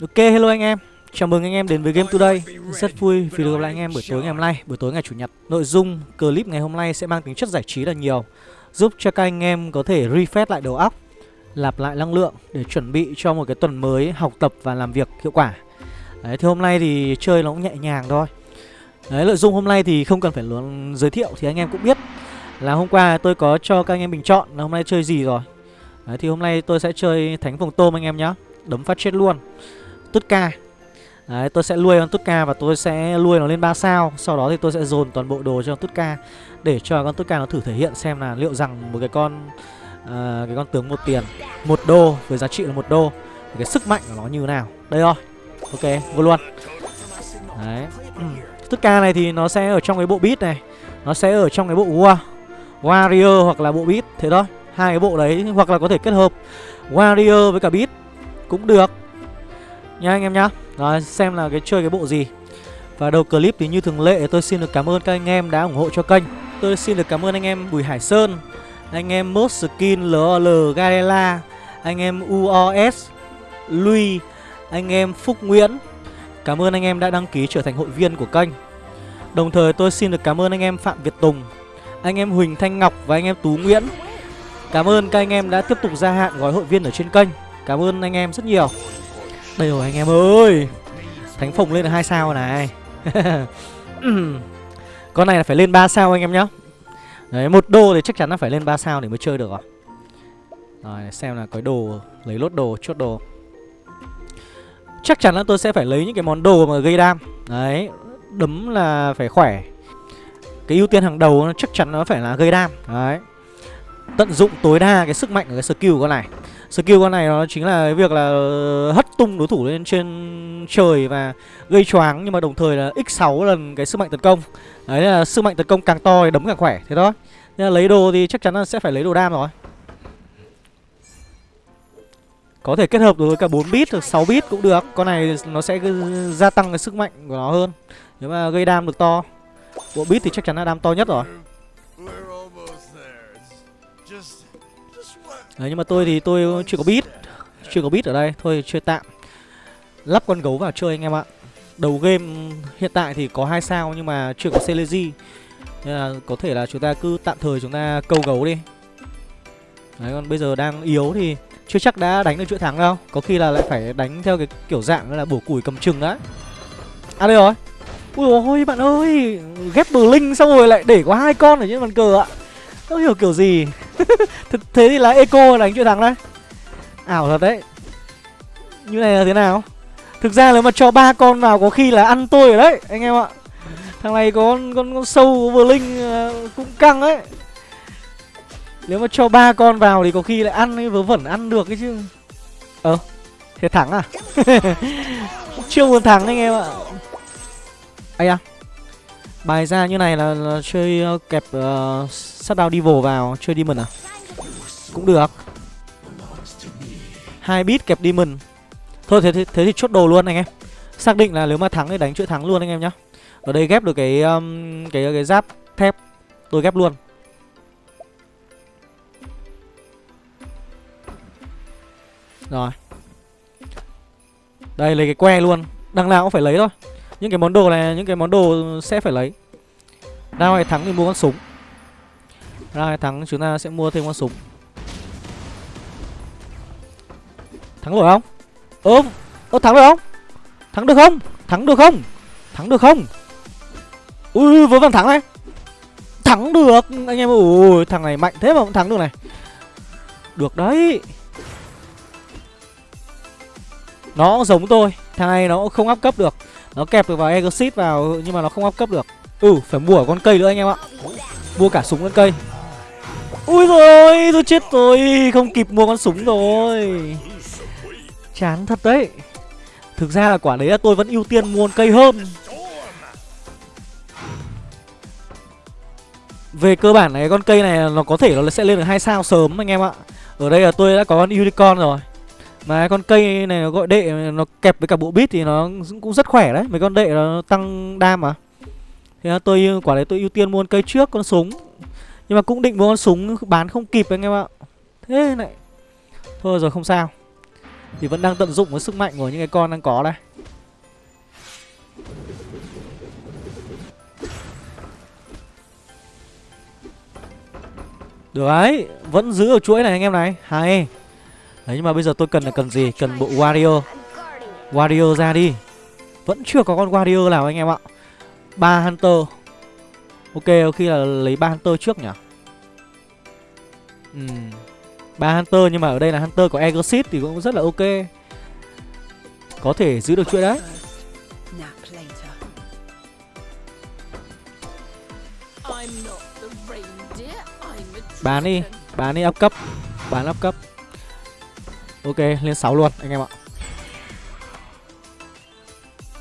Ok hello anh em. Chào mừng anh em đến với Game Today. Rất vui vì được gặp lại anh em buổi tối ngày hôm nay Buổi tối ngày Chủ nhật. Nội dung clip ngày hôm nay sẽ mang tính chất giải trí là nhiều Giúp cho các anh em có thể refresh lại đầu óc Lạp lại năng lượng Để chuẩn bị cho một cái tuần mới học tập và làm việc hiệu quả. Đấy thì hôm nay thì chơi nó cũng nhẹ nhàng thôi. Đấy nội dung hôm nay thì không cần phải luôn giới thiệu Thì anh em cũng biết Là hôm qua tôi có cho các anh em bình chọn là hôm nay chơi gì rồi. Đấy thì hôm nay tôi sẽ chơi Thánh vùng Tôm anh em nhé, Đấm phát chết luôn. Tút ca. Đấy tôi sẽ nuôi con Tút ca và tôi sẽ nuôi nó lên 3 sao. Sau đó thì tôi sẽ dồn toàn bộ đồ cho con Tút ca Để cho con Tút ca nó thử thể hiện xem là liệu rằng một cái con uh, Cái con tướng một tiền một đô với giá trị là một đô Cái sức mạnh của nó như thế nào. Đây rồi Ok vô luôn. Đấy Tút ca này thì nó sẽ ở trong cái bộ beat này Nó sẽ ở trong cái bộ War Warrior hoặc là bộ beat Thế thôi. Hai cái bộ đấy hoặc là có thể kết hợp Warrior với cả beat Cũng được. Nha anh em nhá Đó, xem là cái chơi cái bộ gì Và đầu clip thì như thường lệ tôi xin được cảm ơn các anh em đã ủng hộ cho kênh Tôi xin được cảm ơn anh em Bùi Hải Sơn Anh em mốt Skin LOL Garela Anh em UOS Lui Anh em Phúc Nguyễn Cảm ơn anh em đã đăng ký trở thành hội viên của kênh Đồng thời tôi xin được cảm ơn anh em Phạm Việt Tùng Anh em Huỳnh Thanh Ngọc và anh em Tú Nguyễn Cảm ơn các anh em đã tiếp tục gia hạn gói hội viên ở trên kênh Cảm ơn anh em rất nhiều đây rồi anh em ơi. Thánh Phồng lên được hai sao này. Con này là phải lên 3 sao anh em nhá. Đấy, một đô thì chắc chắn là phải lên 3 sao để mới chơi được rồi Rồi, xem là có đồ, Lấy lốt đồ, chốt đồ. Chắc chắn là tôi sẽ phải lấy những cái món đồ mà gây đam. Đấy, Đấm là phải khỏe. Cái ưu tiên hàng đầu chắc chắn nó phải là gây đam. Đấy. Tận dụng tối đa cái sức mạnh của cái skill của con này. Skill con này nó chính là cái việc là ờ, hất tung đối thủ lên trên trời và gây choáng, Nhưng mà đồng thời là x6 lần cái sức mạnh tấn công. Đấy là sức mạnh tấn công càng to thì đấm càng khỏe, Thế thôi. Nên là lấy đồ thì chắc chắn là sẽ phải lấy đồ đam rồi. Có thể kết hợp được với cả 4 bit hoặc 6 bit cũng được. Con này nó sẽ gia tăng cái sức mạnh của nó hơn. Nếu mà gây đam được to. Bộ bit thì chắc chắn là đam to nhất rồi. Đấy, nhưng mà tôi thì tôi chưa có bit Chưa có bit ở đây, Thôi chơi tạm. Lắp con gấu vào chơi anh em ạ. Đầu game hiện tại thì có hai sao Nhưng mà chưa có Celesi Nên là có thể là chúng ta cứ tạm thời chúng ta câu gấu đi. Đấy, còn bây giờ đang yếu thì Chưa chắc đã đánh được chuỗi thắng đâu. Có khi là lại phải đánh theo cái kiểu dạng là bổ củi cầm chừng đã À đây rồi. Ui ôi, bạn ơi. Ghép bờ linh xong rồi lại để có hai con ở trên bàn cờ ạ. Không hiểu kiểu gì. Thế thì là Eco đánh chuyện thắng đấy. Ảo thật đấy. Như này là thế nào? Thực ra nếu mà cho ba con vào có khi là ăn tôi rồi đấy Anh em ạ. Thằng này có con, con, con sâu vừa linh ờ, cũng căng đấy. Nếu mà cho ba con vào thì có khi lại ăn ấy, vớ vẩn ăn được cái chứ. Ờ Thế thắng à? Chưa muốn thắng anh em ạ. Ây à Bài ra như này là, là chơi uh, kẹp uh, sát đao devil vào chơi demon à? Cũng được. Hai bit kẹp demon. Thôi thế, thế thế thì chốt đồ luôn anh em. Xác định là nếu mà thắng thì đánh chuỗi thắng luôn anh em nhá. Ở đây ghép được cái um, cái cái giáp thép tôi ghép luôn. Rồi. Đây lấy cái que luôn. Đằng nào cũng phải lấy thôi những cái món đồ này những cái món đồ sẽ phải lấy ra hay thắng thì mua con súng ra hay thắng chúng ta sẽ mua thêm con súng Thắng rồi không? Ơ, ơ thắng được không? Thắng được không? Thắng được không? Thắng được không? Ui, vớ vẩn thắng này Thắng được, anh em ui, thằng này mạnh thế mà cũng thắng được này Được đấy Nó giống tôi Thằng này nó không áp cấp được nó kẹp được vào Exit vào nhưng mà nó không áp cấp được. Ừ, phải mua con cây nữa anh em ạ. Mua cả súng lẫn cây. Ui rồi tôi chết rồi. Không kịp mua con súng rồi. Chán thật đấy. Thực ra là quả đấy là tôi vẫn ưu tiên mua cây hơn. Về cơ bản này con cây này nó có thể nó sẽ lên được hai sao sớm anh em ạ. Ở đây là tôi đã có con unicorn rồi. Mà con cây này nó gọi đệ, Nó kẹp với cả bộ bit thì nó cũng rất khỏe đấy. Mấy con đệ nó tăng đam mà. Thì tôi, quả đấy tôi ưu tiên mua con cây trước, con súng. Nhưng mà cũng định mua con súng, bán không kịp anh em ạ. Thế này. Thôi rồi, không sao. Thì vẫn đang tận dụng cái sức mạnh của những cái con đang có đây. Được đấy Vẫn giữ ở chuỗi này anh em này. Hay. Đấy nhưng mà bây giờ tôi cần là cần gì? Cần bộ warrior Warrior ra đi. Vẫn chưa có con warrior nào anh em ạ. Ba hunter. Ok có khi là lấy ba hunter trước nhỉ? Ừ. Ba hunter nhưng mà ở đây là hunter của Exit thì cũng rất là ok. Có thể giữ được chuỗi đấy. Bán đi. Bán đi up cấp. Bán up cấp Ok, lên 6 luôn, anh em ạ.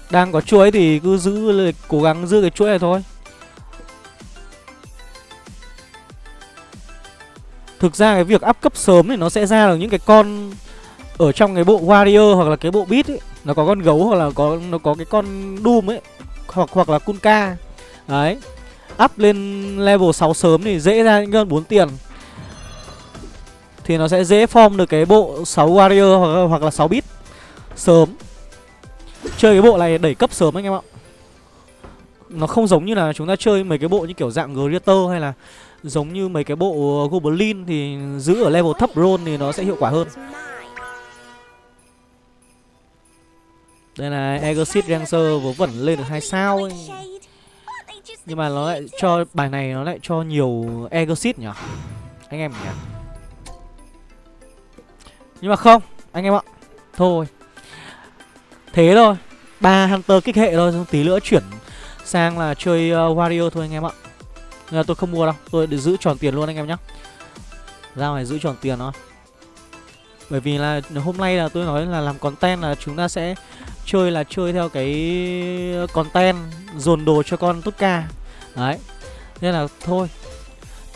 Đang có chuỗi thì cứ giữ Cố gắng giữ cái chuỗi này thôi. Thực ra cái việc up cấp sớm thì nó sẽ ra được những cái con Ở trong cái bộ Warrior hoặc là cái bộ Beat ấy. Nó có con gấu hoặc là có, nó có cái con Doom ấy, Hoặc hoặc là Kunka Đấy. Up lên level 6 sớm thì dễ ra những con 4 tiền. Thì nó sẽ dễ form được cái bộ 6 Warrior hoặc, hoặc là 6 bit Sớm. Chơi cái bộ này đẩy cấp sớm anh em ạ. Nó không giống như là chúng ta chơi mấy cái bộ như kiểu dạng Greater hay là Giống như mấy cái bộ Goblin thì giữ ở level thấp roll thì nó sẽ hiệu quả hơn. Đây là Exit Ranger vớ vẩn lên được hai sao ấy. Nhưng mà nó lại cho bài này nó lại cho nhiều Exit nhỉ? Anh em nhỉ? Nhưng mà không Anh em ạ. Thôi. Thế thôi. Ba Hunter kích hệ thôi Tí nữa chuyển sang là chơi uh, Wario thôi anh em ạ. Nên là tôi không mua đâu Tôi để giữ tròn tiền luôn anh em nhé Ra ngoài giữ tròn tiền thôi. Bởi vì là hôm nay là tôi nói là làm content là chúng ta sẽ Chơi là chơi theo cái content Dồn đồ cho con tutka Đấy. Nên là thôi.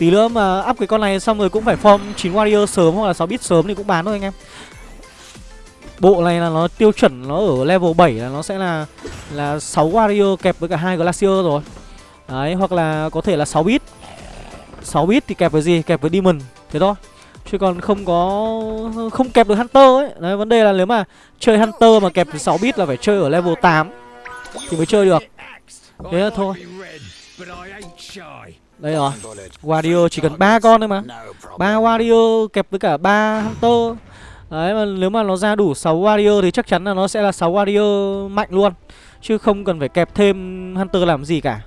Tí nữa mà up cái con này xong rồi cũng phải form 9 warrior sớm hoặc là 6 bit sớm thì cũng bán thôi anh em. Bộ này là nó tiêu chuẩn nó ở level 7 là nó sẽ là là 6 warrior kẹp với cả hai glacier rồi. Đấy, hoặc là có thể là 6 bit. 6 bit thì kẹp với gì? Kẹp với Demon Thế thôi. Chứ còn không có Không kẹp được Hunter ấy. Đấy, vấn đề là nếu mà chơi Hunter mà kẹp 6 bit là phải chơi ở level 8 Thì mới chơi được. Thế là thôi. Đây rồi. Wario chỉ cần ba con thôi mà. Ba Wario kẹp với cả ba Hunter. Đấy mà nếu mà nó ra đủ 6 Wario thì chắc chắn là nó sẽ là 6 Wario mạnh luôn. Chứ không cần phải kẹp thêm Hunter làm gì cả.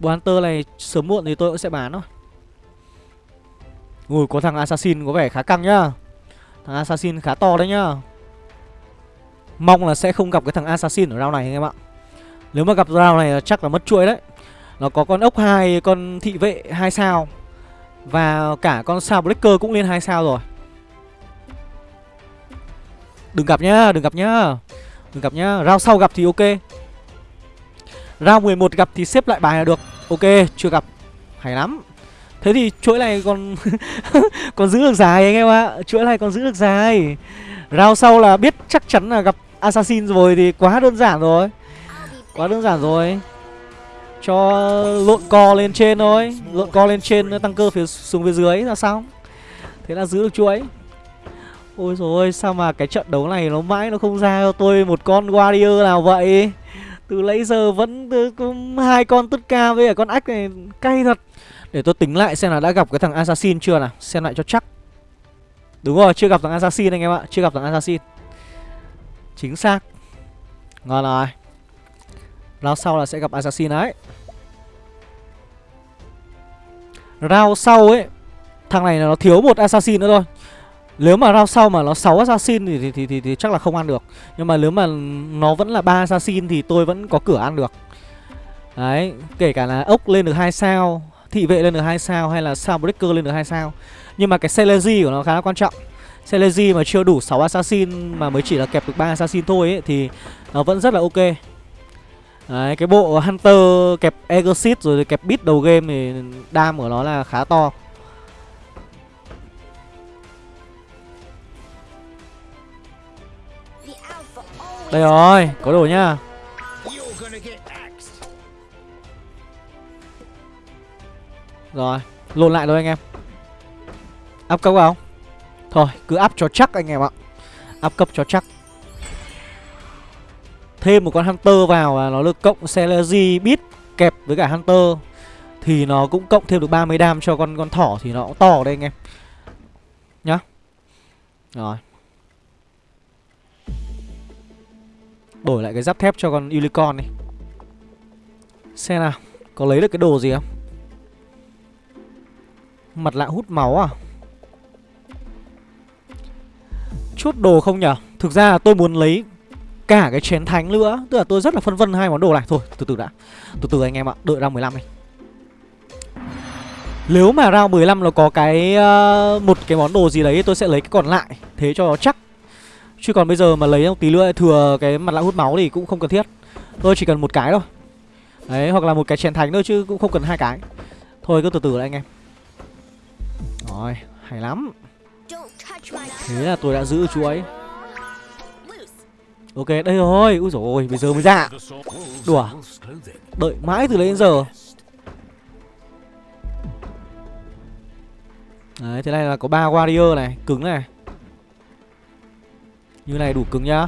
Bộ Hunter này sớm muộn thì tôi cũng sẽ bán thôi. Ui có thằng Assassin có vẻ khá căng nhá. Thằng Assassin khá to đấy nhá. Mong là sẽ không gặp cái thằng Assassin ở round này anh em ạ. Nếu mà gặp round này chắc là mất chuỗi đấy nó có con ốc hai con thị vệ hai sao. Và cả con sao Breaker cũng lên hai sao rồi. Đừng gặp nhá, đừng gặp nhá. Đừng gặp nhá, round sau gặp thì ok. Round 11 gặp thì xếp lại bài là được. Ok chưa gặp. Hay lắm. Thế thì chuỗi này còn còn giữ được dài anh em ạ. Chuỗi này còn giữ được dài. Round sau là biết chắc chắn là gặp Assassin rồi thì quá đơn giản rồi. Quá đơn giản rồi. Cho lộn co lên trên thôi. Lộn co lên trên tăng cơ phía xuống phía dưới, là xong. Thế là giữ được chuỗi. Ôi rồi sao mà cái trận đấu này nó mãi nó không ra cho tôi một con Warrior nào vậy? Từ lấy giờ vẫn có hai con tất ca với cả con ách này, cay thật. Để tôi tính lại xem là đã gặp cái thằng assassin chưa nào. Xem lại cho chắc. Đúng rồi, chưa gặp thằng assassin anh em ạ, chưa gặp thằng assassin. Chính xác. Ngon rồi round sau là sẽ gặp assassin đấy round sau ấy thằng này là nó thiếu một assassin nữa thôi nếu mà round sau mà nó 6 assassin thì thì, thì thì thì chắc là không ăn được. Nhưng mà nếu mà nó vẫn là ba assassin thì tôi vẫn có cửa ăn được. Đấy, kể cả là ốc lên được hai sao, thị vệ lên được hai sao hay là sao breaker lên được hai sao. Nhưng mà cái Celezy của nó khá là quan trọng. Celezy mà chưa đủ 6 assassin mà mới chỉ là kẹp được 3 assassin thôi ấy thì nó vẫn rất là ok. Đấy, cái bộ Hunter kẹp Exit rồi kẹp Beat đầu game thì đam của nó là khá to. Đây rồi, có đồ nhá Rồi, lộn lại thôi anh em Áp cấp không? Thôi, cứ áp cho chắc anh em ạ áp cấp cho chắc Thêm một con Hunter vào và nó được cộng Celery bit kẹp với cả Hunter, Thì nó cũng cộng thêm được 30 đam cho con con thỏ thì nó cũng to đây anh em. Nhá. Rồi. Đổi lại cái giáp thép cho con Unicorn đi. Xem nào, Có lấy được cái đồ gì không? Mặt lạ hút máu à? Chốt đồ không nhở? Thực ra là tôi muốn lấy cả cái chén thánh nữa. Tức là tôi rất là phân vân hai món đồ này. Thôi từ từ đã. Từ từ anh em ạ Đợi round 15 đi. Nếu mà round 15 nó có cái uh, Một cái món đồ gì đấy tôi sẽ lấy cái còn lại. Thế cho nó chắc. Chứ còn bây giờ mà lấy một tí nữa thừa cái mặt lạ hút máu thì cũng không cần thiết. Tôi chỉ cần một cái thôi. Đấy hoặc là một cái chén thánh thôi chứ cũng không cần hai cái. Thôi cứ từ từ đã anh em. Rồi hay lắm. Thế là tôi đã giữ chú ấy Ok đây rồi. Úi dồi ôi bây giờ mới ra. Đùa à? Đợi mãi từ đấy đến giờ. Đấy thế này là có ba warrior này. Cứng này. Như này đủ cứng nhá.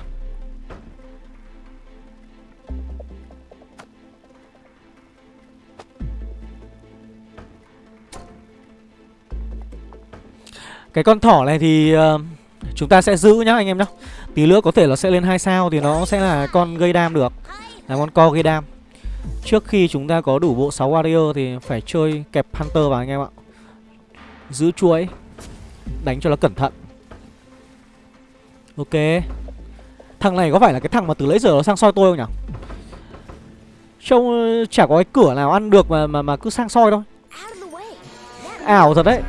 Cái con thỏ này thì uh, chúng ta sẽ giữ nhá anh em nhá. Tí nữa có thể nó sẽ lên hai sao thì nó sẽ là con gây đam được. Là con co gây đam. Trước khi chúng ta có đủ bộ 6 warrior thì phải chơi kẹp hunter vào anh em ạ. Giữ chuỗi. Đánh cho nó cẩn thận. Ok. Thằng này có phải là cái thằng mà từ lấy giờ nó sang soi tôi không nhỉ? Trông ờ, chả có cái cửa nào ăn được mà mà, mà cứ sang soi thôi. Ảo thật đấy.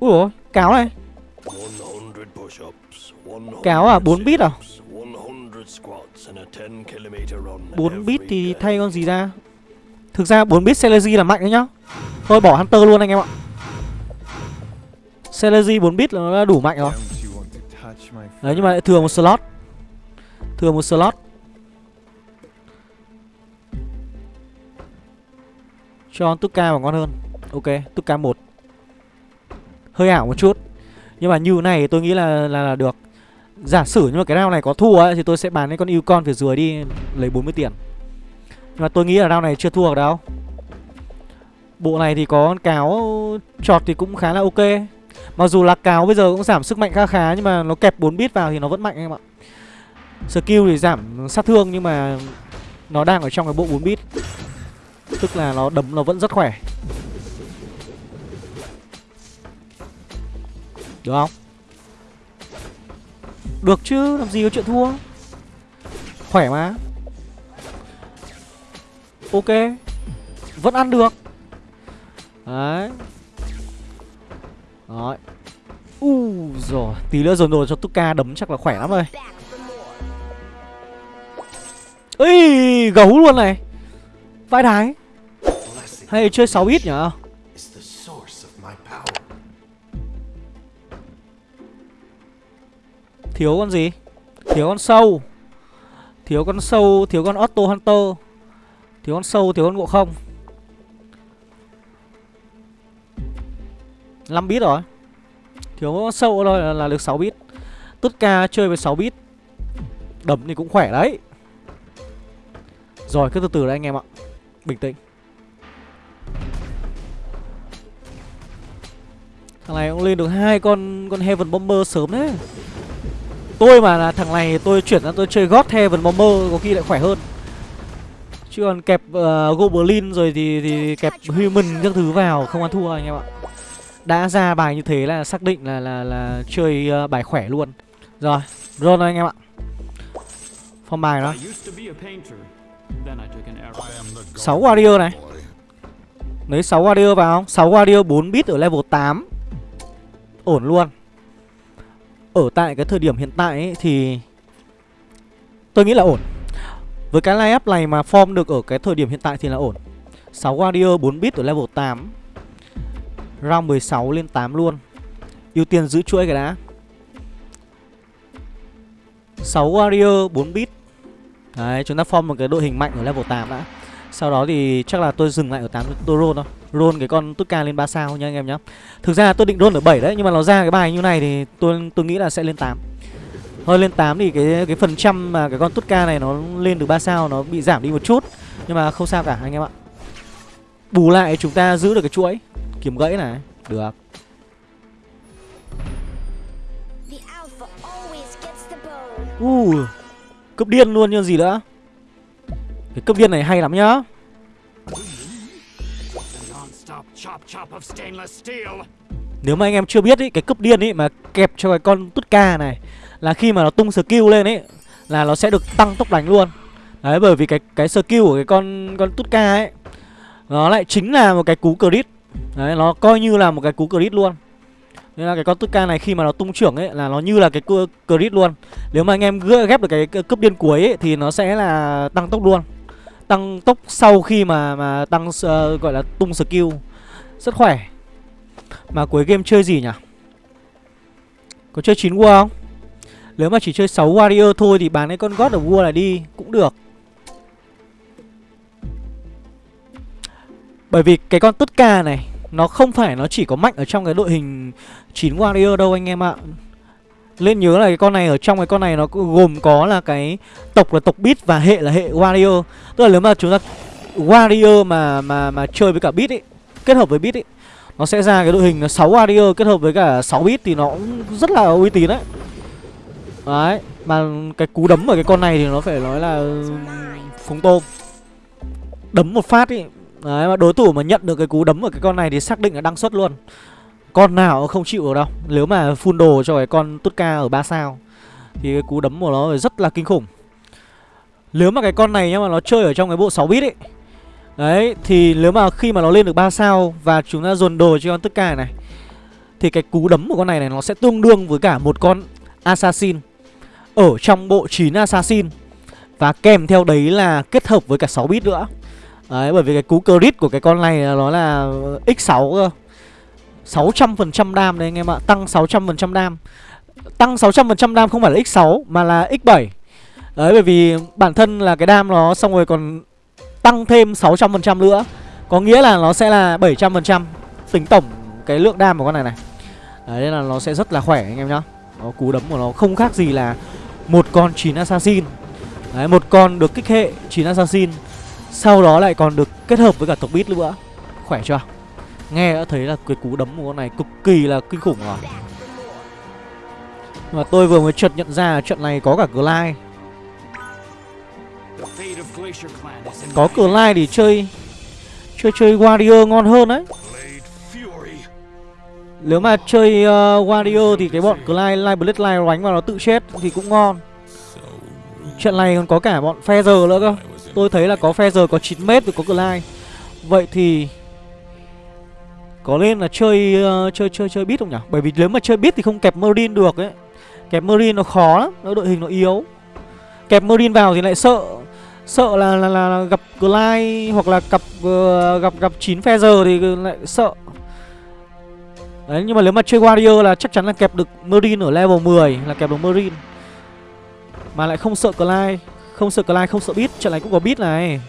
Ui dồi cáo này. Cáo à, 4 bit à? 4 bit thì thay con gì ra? Thực ra 4 bit Celery là mạnh đấy nhá. Thôi bỏ Hunter luôn anh em ạ. Celery 4 bit là nó đủ mạnh rồi. Đấy nhưng mà lại thừa một slot. Thừa một slot. Cho Tuka vào ngon hơn. Ok, Tuka 1 Hơi ảo một chút. Nhưng mà như này tôi nghĩ là, là, là được Giả sử nhưng mà cái round này có thua ấy, Thì tôi sẽ bán cái con yêu con phía dưới đi Lấy 40 tiền. Nhưng mà tôi nghĩ là round này chưa thua được đâu. Bộ này thì có con cáo Trọt thì cũng khá là ok. Mặc dù là cáo bây giờ cũng giảm sức mạnh khá khá Nhưng mà nó kẹp 4 bit vào thì nó vẫn mạnh em ạ. Skill thì giảm sát thương Nhưng mà Nó đang ở trong cái bộ 4 bit. Tức là nó đấm nó vẫn rất khỏe. Được không? Được chứ, làm gì có chuyện thua. Khỏe mà. Ok. Vẫn ăn được. Đấy. Đấy. U rồi Tí nữa dồn đồ cho Tuka đấm chắc là khỏe lắm rồi. Ê, Gấu luôn này. Vai đái. Hay chơi 6 ít nhở? Thiếu con gì? Thiếu con sâu. Thiếu con sâu Thiếu con Otto Hunter. Thiếu con sâu Thiếu con ngộ không? 5 bit rồi. Thiếu con sâu thôi là, là được 6 bit. Tất ca chơi với 6 bit. Đấm thì cũng khỏe đấy. Rồi cứ từ từ đấy anh em ạ. Bình tĩnh. Thằng này cũng lên được hai con con Heaven Bomber sớm đấy Tôi mà là thằng này tôi chuyển ra tôi chơi God Heaven Bomber có khi lại khỏe hơn. Chứ còn kẹp uh, Goblin rồi thì, thì kẹp Human các thứ vào không ăn thua anh em ạ. Đã ra bài như thế là xác định là là là chơi uh, bài khỏe luôn. Rồi, run roll anh em ạ. Phong bài đó. 6 warrior này. Lấy 6 warrior vào. Không? 6 warrior 4 bit ở level 8 Ổn luôn ở tại cái thời điểm hiện tại ấy, thì tôi nghĩ là ổn. Với cái line up này mà form được ở cái thời điểm hiện tại thì là ổn. 6 warrior 4 bit ở level 8. Round 16 lên 8 luôn. Ưu tiên giữ chuỗi cái đã. 6 warrior 4 bit. Đấy, chúng ta form một cái đội hình mạnh ở level 8 đã. Sau đó thì chắc là tôi dừng lại ở 8 tôi roll thôi. Roll cái con Tutka lên 3 sao nha anh em nhá. Thực ra tôi định roll ở 7 đấy Nhưng mà nó ra cái bài như này thì tôi tôi nghĩ là sẽ lên 8 Thôi lên 8 thì cái cái phần trăm mà cái con Tutka này nó lên được 3 sao Nó bị giảm đi một chút. Nhưng mà không sao cả anh em ạ. Bù lại chúng ta giữ được cái chuỗi. Kiếm gãy này Được. Uh, cấp điên luôn như gì nữa Cái cấp điên này hay lắm nhá. Nếu mà anh em chưa biết ý, cái cấp điên ý mà kẹp cho cái con tút ca này Là khi mà nó tung skill lên ấy Là nó sẽ được tăng tốc đánh luôn. Đấy bởi vì cái cái skill của cái con con tút ca ấy Nó lại chính là một cái cú crit. Đấy nó coi như là một cái cú crit luôn. Nên là cái con Tutka này khi mà nó tung trưởng ấy là nó như là cái crit luôn. Nếu mà anh em ghép được cái cấp điên cuối ấy thì nó sẽ là tăng tốc luôn Tăng tốc sau khi mà mà tăng uh, gọi là tung skill Rất khỏe Mà cuối game chơi gì nhỉ? Có chơi 9 war không? Nếu mà chỉ chơi 6 warrior thôi thì bán cái con God of war này đi cũng được Bởi vì cái con Tutka này nó không phải nó chỉ có mạnh ở trong cái đội hình 9 warrior đâu anh em ạ lên nhớ là cái con này, ở trong cái con này nó gồm có là cái tộc là tộc beat và hệ là hệ warrior. Tức là nếu mà chúng ta, warrior mà mà mà chơi với cả beat ấy Kết hợp với beat ấy Nó sẽ ra cái đội hình 6 warrior kết hợp với cả 6 beat thì nó cũng rất là uy tín đấy. Đấy, Mà cái cú đấm ở cái con này thì nó phải nói là phúng tôm. Đấm một phát ý. Đấy, mà đối thủ mà nhận được cái cú đấm ở cái con này thì xác định là đăng xuất luôn. Con nào không chịu được đâu. Nếu mà full đồ cho cái con Tutka ở 3 sao, Thì cái cú đấm của nó rất là kinh khủng. Nếu mà cái con này nhá mà nó chơi ở trong cái bộ 6 bit ấy, Đấy, thì nếu mà khi mà nó lên được 3 sao Và chúng ta dồn đồ cho con Tutka này, Thì cái cú đấm của con này này nó sẽ tương đương với cả một con Assassin Ở trong bộ 9 Assassin. Và kèm theo đấy là kết hợp với cả 6 bit nữa. Đấy, bởi vì cái cú crit của cái con này nó là x6 cơ. 600% đam đấy anh em ạ, Tăng 600% đam. Tăng 600% đam không phải là x6 mà là x7 Đấy, bởi vì bản thân là cái đam nó, xong rồi còn tăng thêm 600% nữa. Có nghĩa là nó sẽ là 700% Tính tổng cái lượng đam của con này này. Đấy, nên là nó sẽ rất là khỏe anh em nhá. Nó Cú đấm của nó không khác gì là một con 9 assassin. Đấy, một con được kích hệ 9 assassin, sau đó lại còn được kết hợp với cả tộc bit nữa. Khỏe chưa? Nghe đã thấy là cái cú đấm của con này cực kỳ là kinh khủng rồi. Mà tôi vừa mới chợt nhận ra trận này có cả Glide Có Glide thì chơi Chơi chơi Warrior ngon hơn đấy. Nếu mà chơi uh, Warrior thì cái bọn Glide, Light Blade, Live đánh vào nó tự chết thì cũng ngon. Trận này còn có cả bọn Feather nữa cơ. Tôi thấy là có Feather có 9m rồi có Glide Vậy thì có nên là chơi uh, chơi chơi chơi bit không nhỉ? Bởi vì nếu mà chơi bit thì không kẹp Marine được ấy. Kẹp Marine nó khó lắm, nó đội hình nó yếu. Kẹp Marine vào thì lại sợ Sợ là là, là, là gặp Glide hoặc là gặp uh, gặp gặp 9 Feather thì lại sợ. Đấy nhưng mà nếu mà chơi Warrior là chắc chắn là kẹp được Marine ở level 10 là kẹp được Marine. Mà lại không sợ Glide không sợ Clyde, không sợ bit, Trận này cũng có bit này.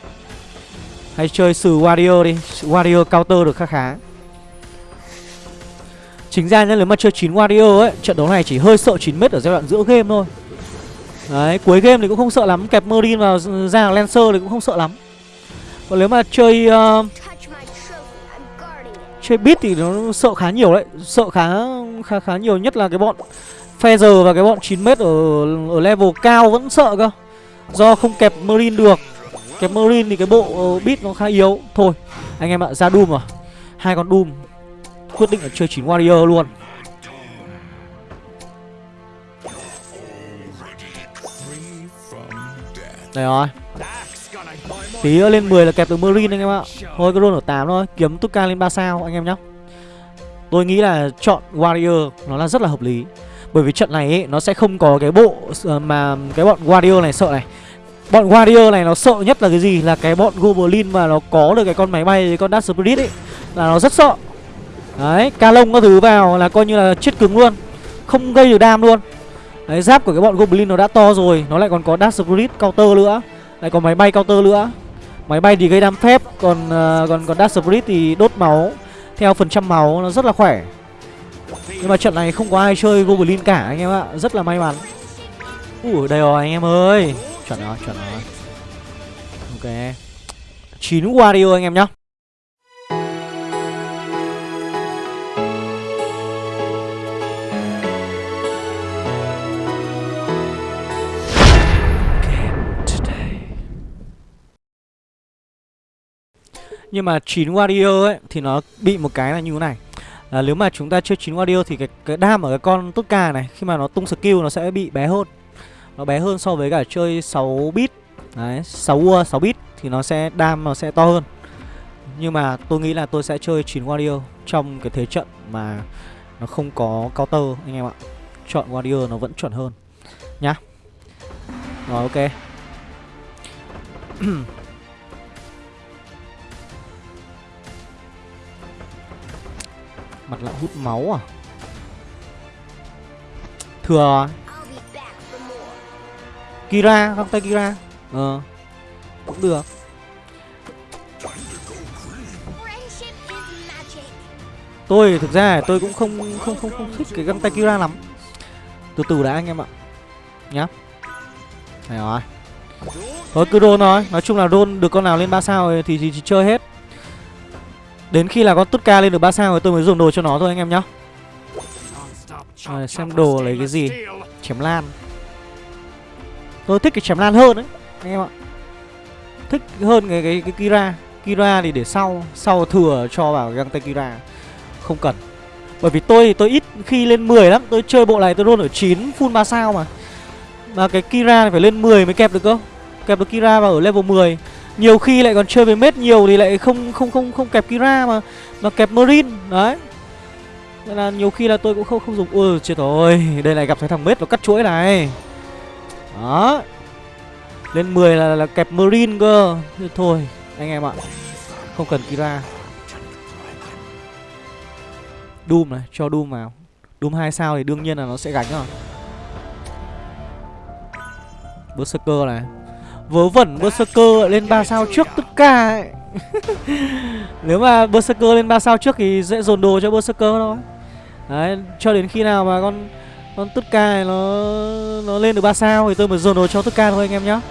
Hay chơi sử Warrior đi Warrior counter được khá khá. Chính ra nên nếu mà chơi 9 Warrior ấy Trận đấu này chỉ hơi sợ 9m ở giai đoạn giữa game thôi. Đấy, cuối game thì cũng không sợ lắm. Kẹp Merlin vào ra Lancer thì cũng không sợ lắm. Còn nếu mà chơi uh, Chơi beat thì nó sợ khá nhiều đấy. Sợ khá khá khá nhiều nhất là cái bọn Feather và cái bọn 9m ở, ở level cao vẫn sợ cơ. Do không kẹp merlin được. Kẹp merlin thì cái bộ uh, beat nó khá yếu. Thôi anh em ạ ra Doom rồi Hai con Doom. Quyết định là chơi 9 Warrior luôn. Đây rồi. Tí nữa lên 10 là kẹp được Marine anh em ạ. Thôi cứ roll ở 8 thôi. Kiếm Tuka lên 3 sao anh em nhá. Tôi nghĩ là chọn Warrior Nó là rất là hợp lý. Bởi vì trận này ấy, nó sẽ không có cái bộ ờ, mà cái bọn warrior này sợ này. Bọn warrior này nó sợ nhất là cái gì? Là cái bọn Goblin mà nó có được cái con máy bay, cái con Dark Spirit ấy Là nó rất sợ. Đấy, ca lông các thứ vào là coi như là chết cứng luôn. Không gây được đam luôn. Đấy, giáp của cái bọn Goblin nó đã to rồi Nó lại còn có Dark Spirit counter nữa. Lại còn máy bay counter nữa. Máy bay thì gây đam phép Còn uh, còn còn Dark Spirit thì đốt máu. Theo phần trăm máu nó rất là khỏe. Nhưng mà trận này không có ai chơi Goblin cả anh em ạ. Rất là may mắn. Ủa đây rồi anh em ơi. Chuẩn rồi chuẩn rồi. Ok. 9 Wario anh em nhá. Nhưng mà 9 Wario ấy thì nó bị một cái là như thế này là nếu mà chúng ta chơi 9 Wario thì cái, cái đam ở cái con tốt ca này khi mà nó tung skill nó sẽ bị bé hơn. Nó bé hơn so với cả chơi 6 bit. Đấy, 6 ua 6 bit thì nó sẽ đam nó sẽ to hơn. Nhưng mà tôi nghĩ là tôi sẽ chơi 9 Wario trong cái thế trận mà nó không có counter anh em ạ. Chọn Wario nó vẫn chuẩn hơn nhá. Rồi ok. Mặt lại hút máu à Thừa Kira, găng tay Kira Ờ Cũng được Tôi thực ra tôi cũng không không không không thích cái găng tay Kira lắm. Từ từ đã anh em ạ. Nhá. Này rồi. Thôi cứ roll thôi, nói chung là roll được con nào lên 3 sao thì, thì, thì chơi hết. Đến khi là con Tutka lên được 3 sao rồi tôi mới dùng đồ cho nó thôi anh em nhá. Rồi xem đồ lấy cái gì? Chém lan. Tôi thích cái chém lan hơn đấy Anh em ạ. Thích hơn cái, cái, cái Kira. Kira thì để sau Sau thừa cho vào găng tay Kira. Không cần. Bởi vì tôi thì tôi ít khi lên 10 lắm. Tôi chơi bộ này tôi luôn ở 9 full 3 sao mà. Mà cái Kira phải lên 10 mới kẹp được cơ. Kẹp được Kira vào ở level 10 nhiều khi lại còn chơi với mết nhiều thì lại không không không không kẹp Kira mà mà kẹp Marine đấy. Nên là nhiều khi là tôi cũng không không dùng. Ui chết rồi đây này gặp cái thằng mết nó cắt chuỗi này. Đó. Lên 10 là, là kẹp Marine cơ. Thì thôi anh em ạ. Không cần Kira. Doom này cho Doom vào. Doom hai sao thì đương nhiên là nó sẽ gánh rồi. Berserker này. Vớ vẩn Berserker lên 3 sao trước tất cả ấy. Nếu mà Berserker lên 3 sao trước thì dễ dồn đồ cho Berserker thôi Đấy, cho đến khi nào mà con con tất cả này nó nó lên được 3 sao thì tôi mới dồn đồ cho tất cả thôi anh em nhá.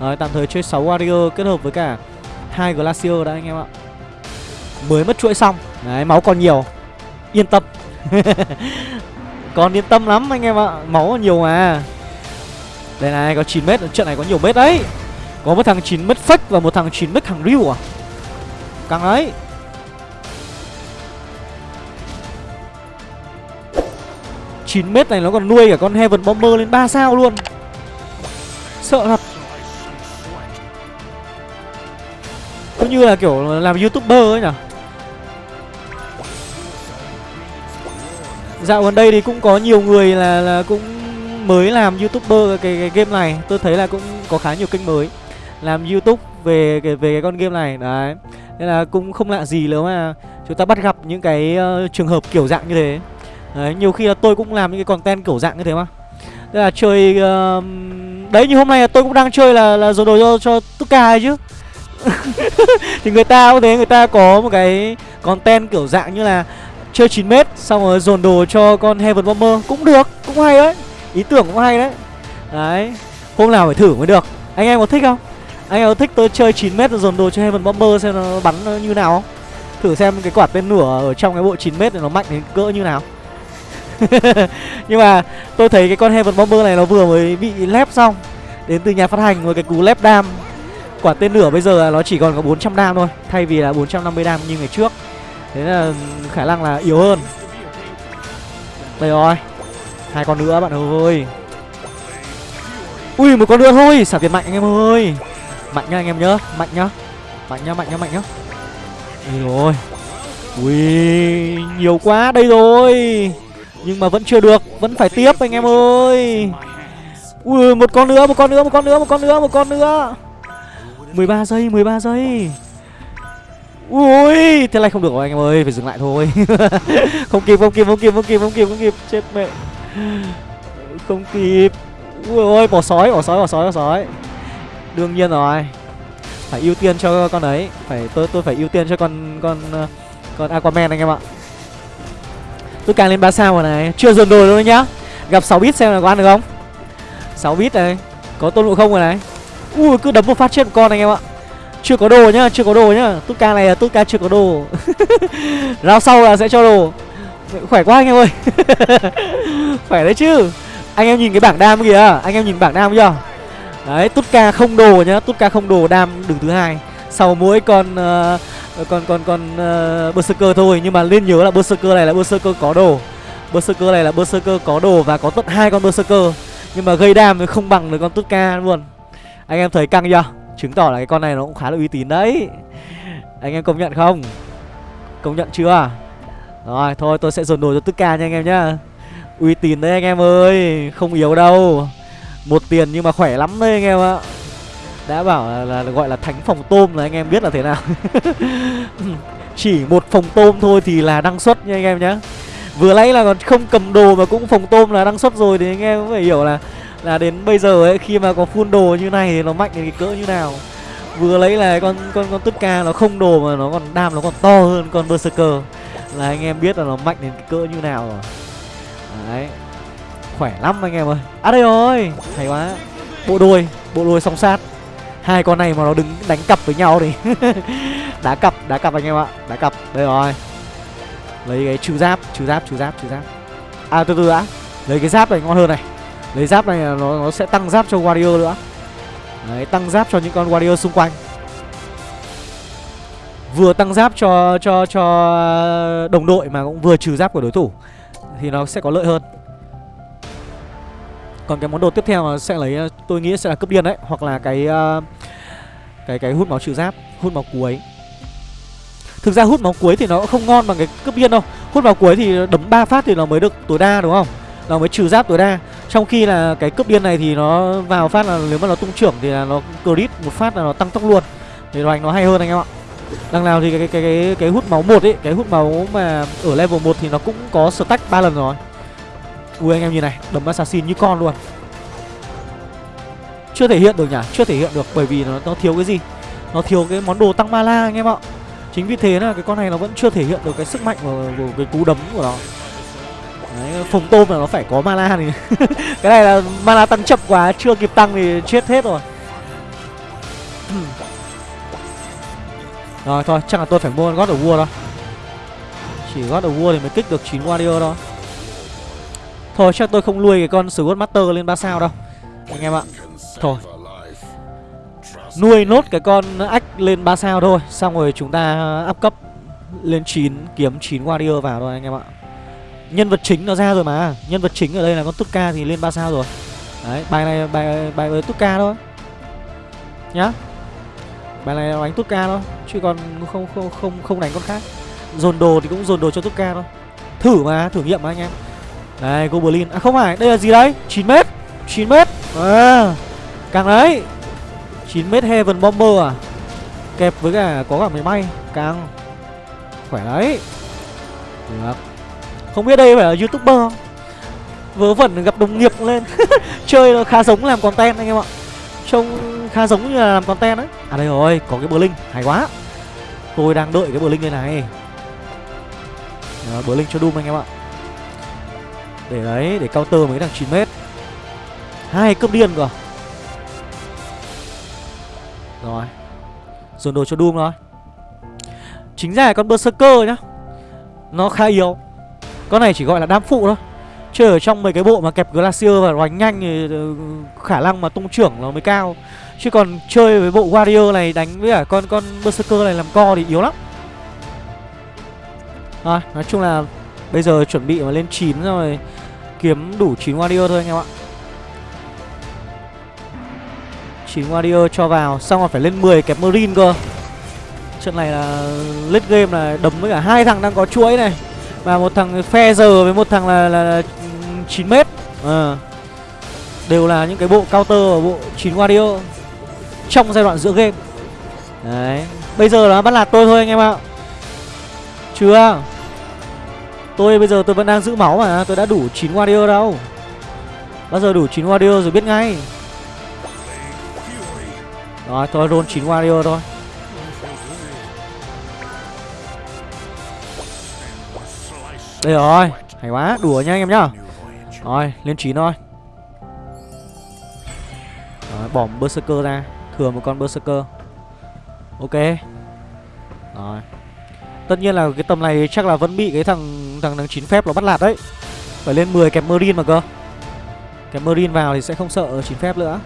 Đấy, tạm thời chơi 6 Warrior kết hợp với cả hai Glacier đã anh em ạ. Mới mất chuỗi xong. Đấy, máu còn nhiều. Yên tâm. còn yên tâm lắm anh em ạ. Máu còn nhiều mà. Đây này, có 9 mét, trận này có nhiều mét đấy. Có một thằng 9 mét fake và một thằng 9 mét thằng riu à? Căng đấy. Chín mét này nó còn nuôi cả con Heaven Bomber lên 3 sao luôn. Sợ thật. Cứ như là kiểu làm youtuber ấy nhỉ? Dạo gần đây thì cũng có nhiều người là là cũng mới làm youtuber cái, cái game này tôi thấy là cũng có khá nhiều kênh mới làm youtube về cái về cái con game này đấy. Nên là cũng không lạ gì nếu mà chúng ta bắt gặp những cái uh, trường hợp kiểu dạng như thế. Đấy nhiều khi là tôi cũng làm những cái content kiểu dạng như thế mà. Tức là chơi uh, đấy như hôm nay là tôi cũng đang chơi là là dồn đồ cho cho Tuka chứ. Thì người ta cũng thế người ta có một cái content kiểu dạng như là chơi 9 mét xong rồi dồn đồ cho con Heaven Bomber. Cũng được cũng hay đấy ý tưởng cũng hay đấy. Đấy, hôm nào phải thử mới được. Anh em có thích không? Anh em có thích tôi chơi 9 mét dồn đồ cho Heaven Bomber xem nó bắn như nào không? Thử xem cái quả tên lửa ở trong cái bộ 9 mét này nó mạnh đến cỡ như nào. Nhưng mà tôi thấy cái con Heaven Bomber này nó vừa mới bị lép xong, đến từ nhà phát hành với cái cú lép đam. Quả tên lửa bây giờ là nó chỉ còn có 400 đam thôi, thay vì là 450 đam như ngày trước. Thế là khả năng là yếu hơn. Đây rồi hai con nữa bạn ơi. Ui một con nữa thôi. Xả tiền mạnh anh em ơi. Mạnh nhá anh em nhớ mạnh nhá. Mạnh nhá mạnh nhá mạnh nhá. Ui rồi. Ui nhiều quá đây rồi. Nhưng mà vẫn chưa được. Vẫn phải tiếp anh em ơi. Ui một con nữa một con nữa một con nữa một con nữa một con nữa. 13 giây 13 giây. Ui, thế này không được rồi anh em ơi, phải dừng lại thôi. không kịp, không kịp, không kịp, không kịp, không kịp, không kịp, chết mẹ. Không kịp. Ui ôi bỏ sói bỏ sói bỏ sói bỏ sói. Đương nhiên rồi. Phải ưu tiên cho con ấy. Phải Tôi tôi phải ưu tiên cho con con ờ, con Aquaman anh em ạ. Tôi càng lên 3 sao rồi này. Chưa dồn đồ đâu nhá. Gặp 6 bit xem là có ăn được không? 6 bit này. Có tôn ngộ không rồi này? Ui cứ đấm một phát chết một con anh em ạ. Chưa có đồ nhá, chưa có đồ nhá. Tút ca này là tút ca chưa có đồ. Rao sau là sẽ cho đồ. Khỏe quá anh em ơi. Khỏe đấy chứ. Anh em nhìn cái bảng đam kìa. Anh em nhìn bảng đam kìa Đấy tút ca không đồ nhá. Tút ca không đồ đam đứng thứ hai. Sau mỗi con uh, Con con con uh, Berserker thôi Nhưng mà nên nhớ là Berserker này là Berserker có đồ. Berserker này là Berserker có đồ Và có tận hai con Berserker. Nhưng mà gây đam thì không bằng được con tút ca luôn. Anh em thấy căng chưa? Chứng tỏ là cái con này nó cũng khá là uy tín đấy. Anh em công nhận không? Công nhận chưa? Rồi thôi tôi sẽ dồn đồ cho tất ca nha anh em nhá. Uy tín đấy anh em ơi Không yếu đâu. Một tiền nhưng mà khỏe lắm đấy anh em ạ. Đã bảo là, là, là gọi là thánh phòng tôm là anh em biết là thế nào. Chỉ một phòng tôm thôi thì là đăng xuất nha anh em nhá. Vừa nãy là còn không cầm đồ mà cũng phòng tôm là đăng xuất rồi Thì anh em cũng phải hiểu là Là đến bây giờ ấy khi mà có full đồ như này thì nó mạnh đến cái cỡ như nào. Vừa lấy là con con con tất ca nó không đồ mà nó còn đam nó còn to hơn con berserker. Là anh em biết là nó mạnh đến cái cỡ như nào rồi. Đấy. Khỏe lắm anh em ơi. À đây rồi. Hay quá. Bộ đôi Bộ đôi song sát. Hai con này mà nó đứng đánh cặp với nhau thì Đá cặp Đá cặp anh em ạ. Đá cặp. Đây rồi. Lấy cái trừ giáp Trừ giáp Trừ giáp Trừ giáp. À từ từ đã. Lấy cái giáp này ngon hơn này. Lấy giáp này nó, nó sẽ tăng giáp cho warrior nữa. Đấy tăng giáp cho những con warrior xung quanh. Vừa tăng giáp cho cho cho đồng đội mà cũng vừa trừ giáp của đối thủ thì nó sẽ có lợi hơn. Còn cái món đồ tiếp theo sẽ lấy tôi nghĩ sẽ là cướp điên đấy hoặc là cái uh, cái cái hút máu trừ giáp hút máu cuối. Thực ra hút máu cuối thì nó cũng không ngon bằng cái cướp điên đâu. Hút máu cuối thì đấm ba phát thì nó mới được tối đa đúng không? Nó mới trừ giáp tối đa. Trong khi là cái cướp điên này thì nó vào phát là nếu mà nó tung trưởng thì là nó crit một phát là nó tăng tốc luôn. Thì đồ nó hay hơn anh em ạ. Đằng nào thì cái cái cái cái, cái hút máu một ấy, cái hút máu mà ở level 1 thì nó cũng có stack 3 lần rồi. Ui anh em nhìn này, đấm assassin như con luôn. Chưa thể hiện được nhỉ, chưa thể hiện được bởi vì nó nó thiếu cái gì? Nó thiếu cái món đồ tăng mana anh em ạ. Chính vì thế là cái con này nó vẫn chưa thể hiện được cái sức mạnh của, của cái cú đấm của nó. Đấy, phồng tôm là nó phải có mana thì cái này là mana tăng chậm quá, chưa kịp tăng thì chết hết rồi. Rồi, thôi, chắc là tôi phải mua God of War thôi Chỉ God of War thì mới kích được 9 Warrior thôi. Thôi, chắc tôi không nuôi cái con Sword Master lên 3 sao đâu, Anh em ạ. Thôi. Nuôi nốt cái con ách lên 3 sao thôi, Xong rồi chúng ta up cấp lên 9 Kiếm 9 Warrior vào thôi, anh em ạ. Nhân vật chính nó ra rồi mà, Nhân vật chính ở đây là con Tuka thì lên 3 sao rồi. Đấy, bài này, bài bài với Tuka thôi. Nhá. Bài này đánh tốt ca thôi Chứ còn không không không không đánh con khác. Dồn đồ thì cũng dồn đồ cho tốt ca thôi. Thử mà, thử nghiệm mà anh em. Đây, Goblin. À không phải, đây là gì đấy? 9m 9m À, càng đấy. 9m Heaven Bomber à? Kẹp với cả có cả máy bay Càng. Khỏe đấy. Được. Không biết đây phải là youtuber không? Vớ vẩn gặp đồng nghiệp lên. Chơi nó khá giống làm content anh em ạ. Trông khá giống như là làm content đấy. À đây rồi, có cái bờ linh, hay quá. Tôi đang đợi cái bờ linh đây này. Bờ linh cho Doom anh em ạ. Để đấy, để counter mấy thằng 9m Hai cấp điên cơ. Rồi. Dồn đồ cho Doom rồi. Chính ra con Berserker nhá. Nó khá yếu. Con này chỉ gọi là đam phụ thôi. Chứ ở trong mấy cái bộ mà kẹp Glacier và đánh nhanh thì ừ, khả năng mà tung trưởng nó mới cao. Chứ còn chơi với bộ Warrior này đánh với cả con con Berserker này làm co thì yếu lắm. Rồi, à, nói chung là bây giờ chuẩn bị mà lên 9 rồi Kiếm đủ 9 Warrior thôi anh em ạ. 9 Warrior cho vào Xong rồi phải lên 10 kẹp Marine cơ. Trận này là lết game là đấm với cả hai thằng đang có chuỗi này. Và một thằng giờ với một thằng là, là, là 9m à. Ờ. Đều là những cái bộ counter và bộ 9 Warrior trong giai đoạn giữa game. Đấy Bây giờ nó bắt lạt tôi thôi anh em ạ. Chưa? Tôi bây giờ tôi vẫn đang giữ máu mà Tôi đã đủ 9 warrior đâu. Bao giờ đủ 9 warrior rồi biết ngay. Rồi thôi roll 9 warrior thôi. Đây rồi Hay quá đùa nha anh em nhá. Rồi lên 9 thôi. Rồi, bỏ berserker ra. Thừa một con berserker. Ok. Rồi. Tất nhiên là cái tầm này chắc là vẫn bị cái thằng thằng thằng chín phép nó bắt lạt đấy. Phải lên 10 kẹp Marine mà cơ. Kẹp Marine vào thì sẽ không sợ chín phép nữa.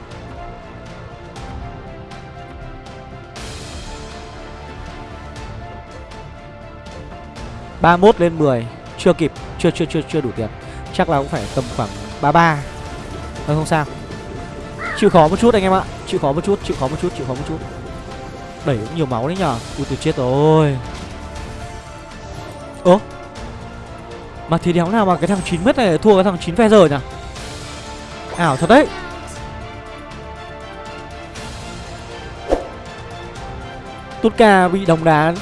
ba mốt lên 10 Chưa kịp Chưa chưa chưa chưa đủ tiền. Chắc là cũng phải tầm khoảng 33 ba, không sao. Chịu khó một chút anh em ạ. Chịu khó một chút, Chịu khó một chút, Chịu khó một chút. Đẩy cũng nhiều máu đấy nhở Ui tôi chết rồi. Ơ? Mà thì đéo nào mà cái thằng 9 mét này thua cái thằng 9 phe giờ nhỉ? Ảo thật đấy. Tutka bị đồng đá.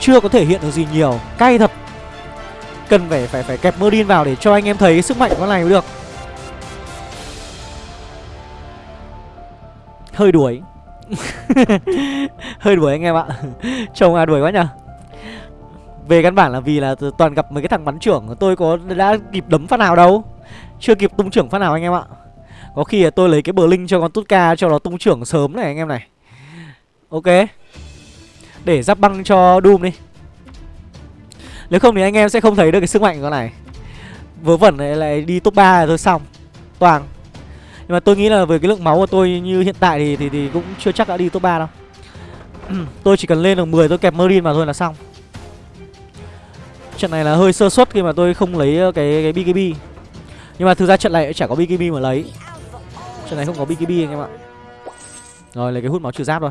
Chưa có thể hiện được gì nhiều. Cay thật. Cần phải phải phải kẹp Merlin vào để cho anh em thấy cái sức mạnh của con này mới được. Hơi đuổi. Hơi đuổi anh em ạ. Chồng à đuổi quá nhở về căn bản là vì là toàn gặp mấy cái thằng bắn trưởng Tôi có đã kịp đấm phát nào đâu. Chưa kịp tung trưởng phát nào anh em ạ. Có khi là tôi lấy cái bờ linh cho con Tutka Cho nó tung trưởng sớm này anh em này. Ok. Để giáp băng cho Doom đi. Nếu không thì anh em sẽ không thấy được cái sức mạnh của con này. Vớ vẩn này lại đi top 3 rồi thôi xong. Toàn. Nhưng mà tôi nghĩ là với cái lượng máu của tôi như hiện tại thì thì, thì cũng chưa chắc đã đi top 3 đâu. Tôi chỉ cần lên được 10 tôi kẹp Marine vào thôi là xong. Trận này là hơi sơ suất khi mà tôi không lấy ờ, cái cái BKB Nhưng mà thực ra trận này chả có BKB mà lấy. Trận này không có BKB anh em ạ. Rồi lấy cái hút máu trừ giáp thôi.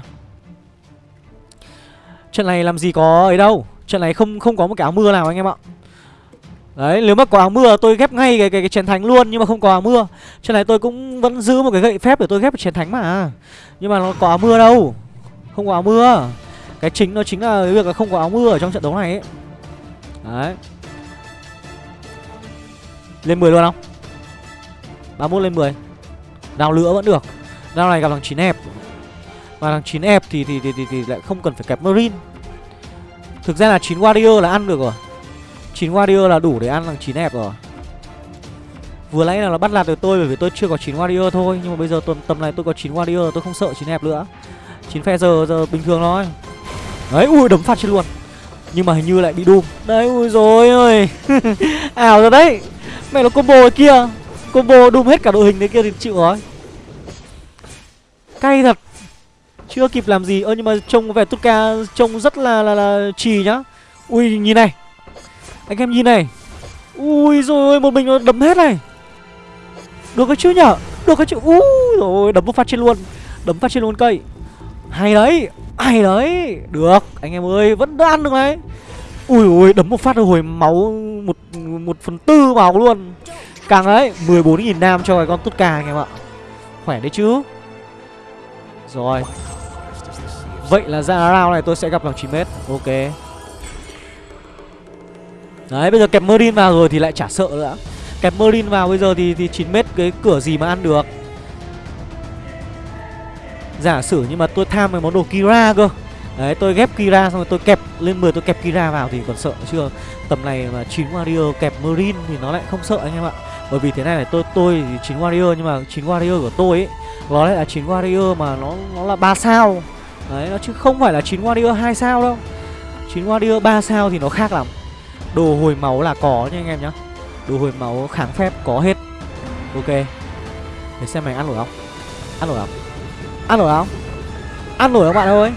Trận này làm gì có ấy đâu. Trận này không không có một cái áo mưa nào anh em ạ. Đấy, nếu mà có áo mưa tôi ghép ngay cái cái, cái chén thánh luôn nhưng mà không có áo mưa. Trên này tôi cũng vẫn giữ một cái gậy phép để tôi ghép chén thánh mà. Nhưng mà nó có áo mưa đâu. Không có áo mưa. Cái chính nó chính là cái việc là không có áo mưa ở trong trận đấu này ấy. Đấy Lên 10 luôn không 31 lên 10 Đào lửa vẫn được Đào này gặp thằng 9 ép Và thằng 9 ép thì, thì, thì, thì, thì lại không cần phải kẹp Marine Thực ra là 9 Warrior là ăn được rồi 9 Warrior là đủ để ăn thằng 9 hẹp rồi. Vừa nãy là nó bắt lạt được tôi bởi vì tôi chưa có 9 Warrior thôi Nhưng mà bây giờ tầm, tầm này tôi có 9 Warrior tôi không sợ 9 hẹp nữa. 9 phe giờ giờ bình thường thôi. Đấy ui đấm phát chết luôn. Nhưng mà hình như lại bị Doom Đấy ui rồi ơi Ảo rồi đấy. Mẹ nó combo kia. Combo Doom hết cả đội hình đấy kia thì chịu rồi. Cay thật. Chưa kịp làm gì. Ơ nhưng mà trông vẻ Tutka Trông rất là là, là trì nhá. Ui nhìn này. Anh em nhìn này. Ui rồi một mình nó đấm hết này. Được cái chứ nhở? Được cái chứ. Ui rồi đấm một phát trên luôn. Đấm phát trên luôn cây. Hay đấy Hay đấy. Được, Anh em ơi, Vẫn đã ăn được đấy Ui ui Đấm một phát hồi máu Một một phần tư máu luôn. Càng đấy 14.000 nam cho cái con tốt cà anh em ạ. Khỏe đấy chứ. Rồi. Vậy là ra round này tôi sẽ gặp bằng 9m Ok. Đấy bây giờ kẹp Marine vào rồi thì lại chả sợ nữa. Kẹp Marine vào bây giờ thì, thì 9m cái cửa gì mà ăn được. Giả sử nhưng mà tôi tham cái món đồ Kira cơ. Đấy tôi ghép Kira xong rồi tôi kẹp lên 10 tôi kẹp Kira vào thì còn sợ chưa? Tầm này mà 9 Warrior kẹp Marine thì nó lại không sợ anh em ạ. Bởi vì thế này này tôi tôi thì 9 Warrior nhưng mà 9 Warrior của tôi ấy Nó lại là 9 Warrior mà nó nó là 3 sao. Đấy nó chứ không phải là 9 Warrior 2 sao đâu. 9 Warrior 3 sao thì nó khác lắm. Đồ hồi máu là có nha anh em nhá. Đồ hồi máu kháng phép có hết. Ok. Để xem mày ăn nổi không? Ăn nổi không? Ăn nổi không? Ăn nổi không bạn ơi?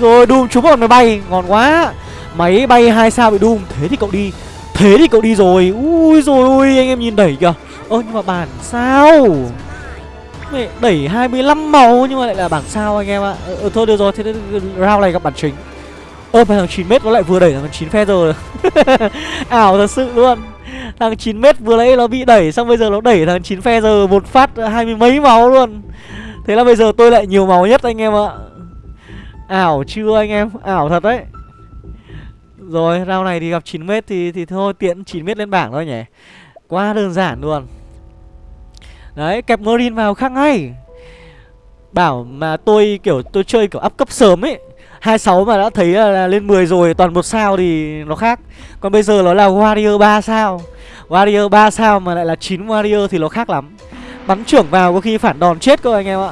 Rồi Doom trúng một máy bay Ngon quá. Máy bay hai sao bị Doom Thế thì cậu đi. Thế thì cậu đi rồi. Ui rồi ui anh em nhìn đẩy kìa. Ơ nhưng mà bản sao? Mẹ đẩy 25 màu nhưng mà lại là bảng sao anh em ạ? À. ờ, thôi được rồi thế round này gặp bản chính ơ mà thằng 9 mét nó lại vừa đẩy thằng 9 phe rồi. Ảo thật sự luôn. Thằng 9 mét vừa nãy nó bị đẩy, xong bây giờ nó đẩy thằng 9 phe giờ một phát hai mươi mấy máu luôn. Thế là bây giờ tôi lại nhiều máu nhất anh em ạ. Ảo chưa anh em? Ảo thật đấy. Rồi, round này thì gặp 9 mét thì thì thôi tiện 9 mét lên bảng thôi nhỉ. Quá đơn giản luôn. Đấy, kẹp Marine vào khác ngay. Bảo mà tôi kiểu, tôi chơi kiểu up cấp sớm ấy 26 mà đã thấy là, là lên 10 rồi Toàn một sao thì nó khác. Còn bây giờ nó là Warrior 3 sao. Warrior 3 sao mà lại là 9 Warrior thì nó khác lắm. Bắn trưởng vào có khi phản đòn chết cơ anh em ạ.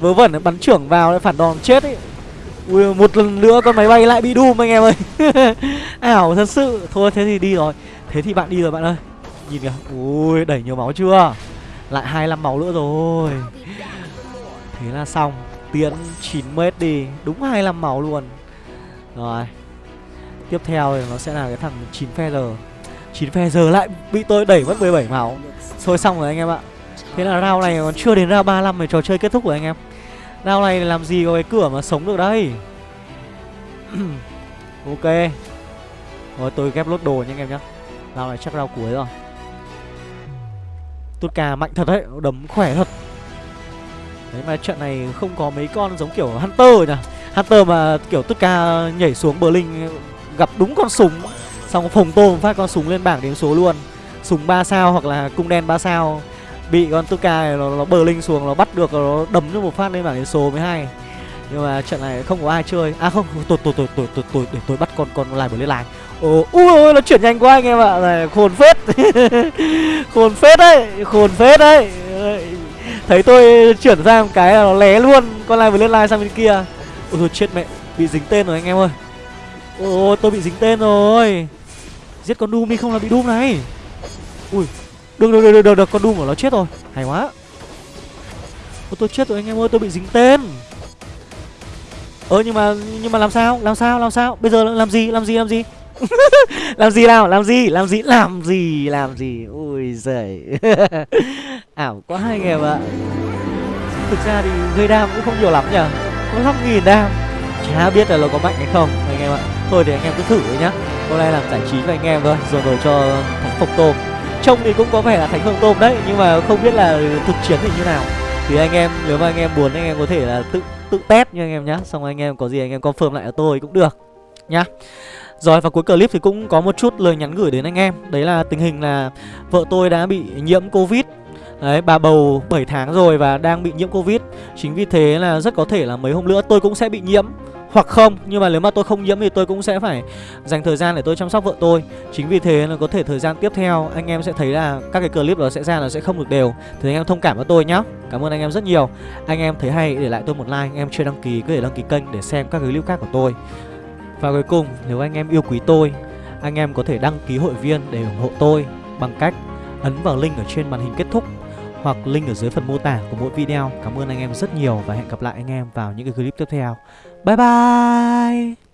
Vớ vẩn bắn trưởng vào lại phản đòn chết ấy. Ui, một lần nữa con máy bay lại bị đùm anh em ơi. Ảo thật sự. Thôi thế thì đi rồi. Thế thì bạn đi rồi bạn ơi. Nhìn kìa. Ui đẩy nhiều máu chưa? Lại 25 máu nữa rồi. Thế là xong. Tiến 9m đi, Đúng 25 máu luôn. Rồi, Tiếp theo thì nó sẽ là cái thằng 9 phe giờ. 9 phe giờ lại bị tôi đẩy mất 17 máu. Thôi xong rồi anh em ạ. Thế là round này còn chưa đến round 35 thì trò chơi kết thúc rồi anh em. Round này làm gì có cái cửa mà sống được đây? Ok. Rồi, tôi ghép lốt đồ nha anh em nhá. Round này chắc round cuối rồi. Tốt cà mạnh thật đấy, Đấm khỏe thật. Đấy mà trận này không có mấy con giống kiểu Hunter nhỉ? Hunter mà kiểu tất ca nhảy xuống bờ linh Gặp đúng con súng. Xong phồng tôm phát con súng lên bảng điểm số luôn. Súng 3 sao hoặc là cung đen 3 sao. Bị con Tuka này nó, nó bờ linh xuống Nó bắt được nó đấm cho một phát lên bảng điểm số mới hay. Nhưng mà trận này không có ai chơi. À không tôi tôi tôi tôi tôi, tôi để tôi bắt con con lại bờ lên lại Ồ, ui ôi nó chuyển nhanh quá anh em ạ. Này, Khôn phết. Khôn phết đấy Khôn phết đấy. Thấy tôi chuyển ra một cái là nó lé luôn. Con này vừa lên like sang bên kia. Ôi thôi chết mẹ. Bị dính tên rồi anh em ơi. Ôi tôi bị dính tên rồi. Giết con Doom đi không là bị Doom này. Ui. Được được được được, được. con Doom của nó chết rồi. Hay quá. Ôi tôi chết rồi anh em ơi tôi bị dính tên. Ơ nhưng mà nhưng mà làm sao? Làm sao làm sao? Bây giờ làm gì làm gì làm gì? làm gì nào? Làm gì? Làm gì? Làm gì? Làm gì? Ui giời. Ảo quá anh em ạ. Thực ra thì gây đam cũng không nhiều lắm nhở có năm nghìn đam chả biết là nó có mạnh hay không, anh em ạ. Thôi để anh em cứ thử thôi nhá. Hôm nay làm giải trí với anh em thôi, rồi rồi cho thánh phục tôm. Trông thì cũng có vẻ là thánh phộc tôm đấy, nhưng mà không biết là thực chiến thì như nào. Thì anh em, nếu mà anh em muốn anh em có thể là tự tự test nha anh em nhá. Xong anh em có gì anh em confirm lại cho tôi cũng được nhá rồi và cuối clip thì cũng có một chút lời nhắn gửi đến anh em. Đấy là tình hình là vợ tôi đã bị nhiễm Covid. Đấy, bà bầu 7 tháng rồi và đang bị nhiễm Covid. Chính vì thế là rất có thể là mấy hôm nữa tôi cũng sẽ bị nhiễm. Hoặc không, nhưng mà nếu mà tôi không nhiễm thì tôi cũng sẽ phải dành thời gian để tôi chăm sóc vợ tôi. Chính vì thế là có thể thời gian tiếp theo anh em sẽ thấy là các cái clip đó sẽ ra là sẽ không được đều. Thì anh em thông cảm với tôi nhá. Cảm ơn anh em rất nhiều. Anh em thấy hay để lại tôi một like, anh em chưa đăng ký cứ để đăng ký kênh để xem các cái clip khác của tôi và cuối cùng, nếu anh em yêu quý tôi, anh em có thể đăng ký hội viên để ủng hộ tôi bằng cách ấn vào link ở trên màn hình kết thúc hoặc link ở dưới phần mô tả của mỗi video. Cảm ơn anh em rất nhiều và hẹn gặp lại anh em vào những cái clip tiếp theo. Bye bye!